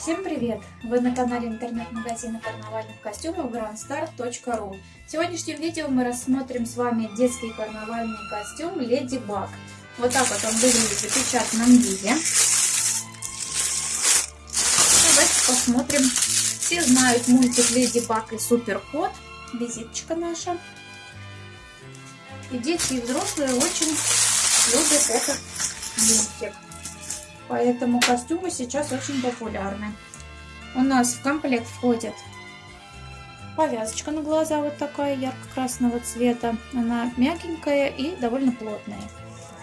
Всем привет! Вы на канале интернет-магазина карнавальных костюмов grandstar.ru В сегодняшнем видео мы рассмотрим с вами детский карнавальный костюм Леди Баг. Вот так вот он выглядит в запечатанном виде. Давайте посмотрим. Все знают мультик Леди Баг и Супер Кот. Визиточка наша. И дети и взрослые очень любят этот мультик. Поэтому костюмы сейчас очень популярны. У нас в комплект входит повязочка на глаза вот такая ярко-красного цвета. Она мягенькая и довольно плотная.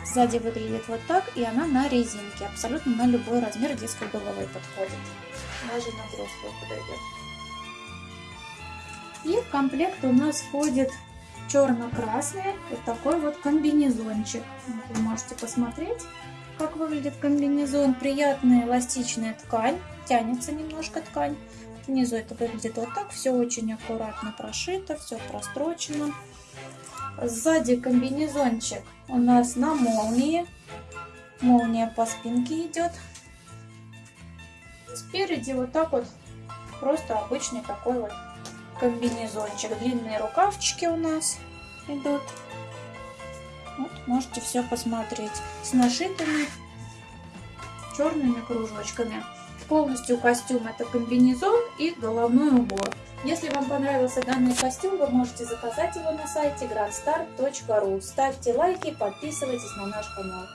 Сзади выглядит вот так, и она на резинке. Абсолютно на любой размер детской головы подходит. Даже на взрослую подойдет. И в комплект у нас входит черно-красный вот такой вот комбинезончик. Вы можете посмотреть как выглядит комбинезон. Приятная эластичная ткань, тянется немножко ткань. Внизу это выглядит вот так, все очень аккуратно прошито, все прострочено. Сзади комбинезончик у нас на молнии. Молния по спинке идет. Спереди вот так вот просто обычный такой вот комбинезончик. Длинные рукавчики у нас идут. Вот, можете все посмотреть. С нашитыми черными кружочками. Полностью костюм это комбинезон и головной убор. Если вам понравился данный костюм, вы можете заказать его на сайте grandstar.ru. Ставьте лайки, подписывайтесь на наш канал.